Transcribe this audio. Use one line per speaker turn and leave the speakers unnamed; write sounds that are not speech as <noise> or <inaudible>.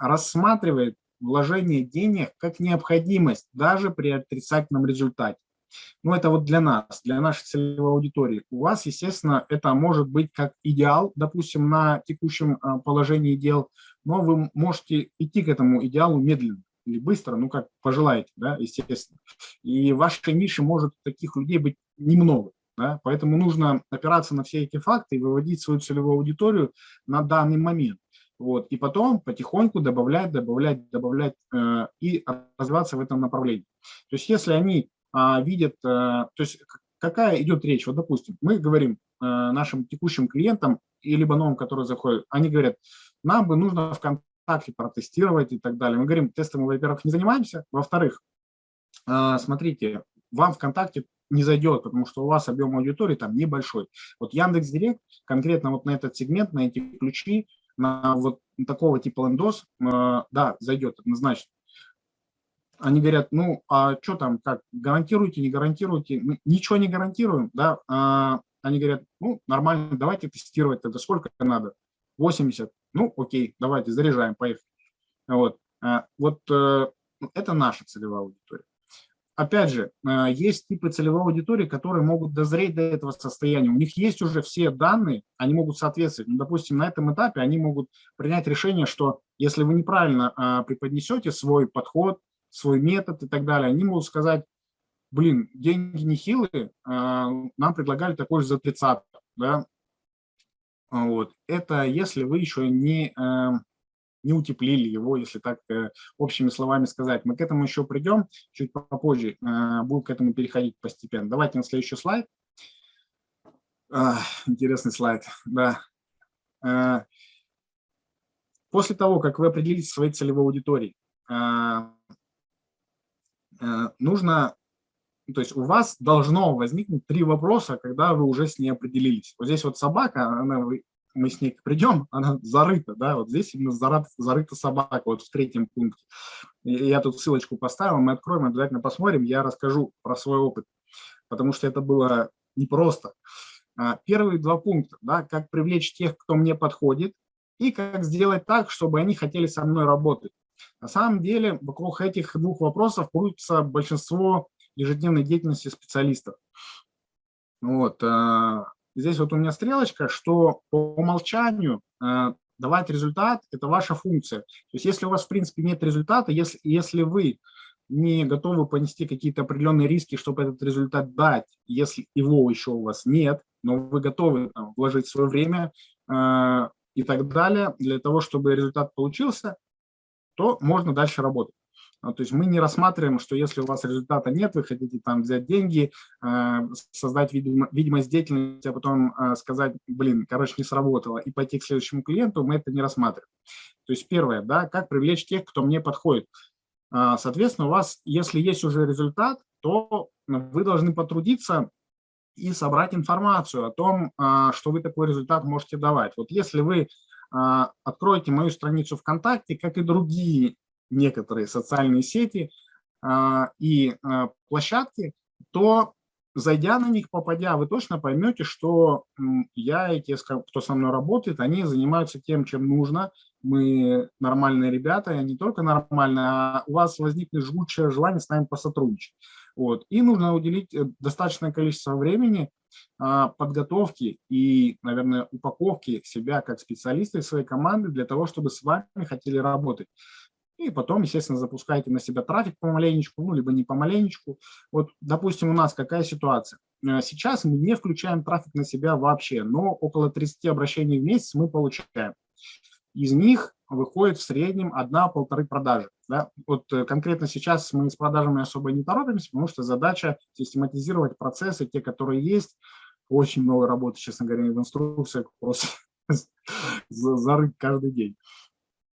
рассматривает вложение денег как необходимость даже при отрицательном результате. Ну, это вот для нас, для нашей целевой аудитории. У вас, естественно, это может быть как идеал, допустим, на текущем а, положении дел, но вы можете идти к этому идеалу медленно или быстро, ну, как пожелаете, да, естественно. И в вашей нише может таких людей быть немного. Да? Поэтому нужно опираться на все эти факты и выводить свою целевую аудиторию на данный момент. Вот, и потом потихоньку добавлять, добавлять, добавлять э, и развиваться в этом направлении. То есть если они э, видят, э, то есть какая идет речь, вот допустим, мы говорим э, нашим текущим клиентам, и новым, которые заходят, они говорят, нам бы нужно ВКонтакте протестировать и так далее. Мы говорим, тестом мы, во-первых, не занимаемся, во-вторых, э, смотрите, вам ВКонтакте не зайдет, потому что у вас объем аудитории там небольшой. Вот Яндекс Директ конкретно вот на этот сегмент, на эти ключи, на вот такого типа лендос, э, да, зайдет однозначно. Они говорят, ну, а что там, как, гарантируете, не гарантируете? Ничего не гарантируем, да. А они говорят, ну, нормально, давайте тестировать тогда, сколько надо? 80, ну, окей, давайте, заряжаем, поехали. Вот, а, вот э, это наша целевая аудитория опять же, э, есть типы целевой аудитории, которые могут дозреть до этого состояния. У них есть уже все данные, они могут соответствовать. Ну, допустим, на этом этапе они могут принять решение, что если вы неправильно а, преподнесете свой подход, свой метод и так далее, они могут сказать, блин, деньги нехилые, а, нам предлагали такой же за 30. Да? Вот. Это если вы еще не эм, не утеплили его, если так э, общими словами сказать. Мы к этому еще придем чуть попозже, э, будем к этому переходить постепенно. Давайте на следующий слайд. Интересный слайд, да. Э, после того, как вы определитесь своей целевой аудиторией, нужно, то есть у вас должно возникнуть три вопроса, когда вы уже с ней определились. Вот здесь вот собака, она мы с ней придем, она зарыта, да, вот здесь именно зарыта, зарыта собака, вот в третьем пункте. Я тут ссылочку поставил, мы откроем, обязательно посмотрим, я расскажу про свой опыт, потому что это было непросто. А, первые два пункта, да, как привлечь тех, кто мне подходит, и как сделать так, чтобы они хотели со мной работать. На самом деле, вокруг этих двух вопросов крутится большинство ежедневной деятельности специалистов. Вот, а, здесь вот у меня стрелочка, что по умолчанию э, давать результат – это ваша функция. То есть если у вас, в принципе, нет результата, если, если вы не готовы понести какие-то определенные риски, чтобы этот результат дать, если его еще у вас нет, но вы готовы там, вложить свое время э, и так далее для того, чтобы результат получился, то можно дальше работать. А, то есть мы не рассматриваем, что если у вас результата нет, вы хотите там взять деньги, э, создать видимость деятельности, а потом э, сказать, блин, короче, не сработало, и пойти к следующему клиенту, мы это не рассматриваем. То есть первое, да, как привлечь тех, кто мне подходит. А, соответственно, у вас, если есть уже результат, то вы должны потрудиться и собрать информацию о том, а, что вы такой результат можете давать. Вот если вы откроете мою страницу ВКонтакте, как и другие некоторые социальные сети а, и а, площадки, то зайдя на них, попадя, вы точно поймете, что я и те, кто со мной работает, они занимаются тем, чем нужно. Мы нормальные ребята, и не только нормальные, а у вас возникнет жгучее желание с нами посотрудничать. Вот. И нужно уделить э, достаточное количество времени а, подготовки и, наверное, упаковки себя как специалиста и своей команды для того, чтобы с вами хотели работать и потом, естественно, запускаете на себя трафик помаленечку, ну, либо не помаленечку. Вот, допустим, у нас какая ситуация? Э, сейчас мы не включаем трафик на себя вообще, но около 30 обращений в месяц мы получаем. Из них выходит в среднем одна-полторы продажи. Да? Вот э, конкретно сейчас мы с продажами особо не торопимся, потому что задача систематизировать процессы, те, которые есть. Очень много работы, честно говоря, в инструкциях, просто <laughs> зарыть каждый день.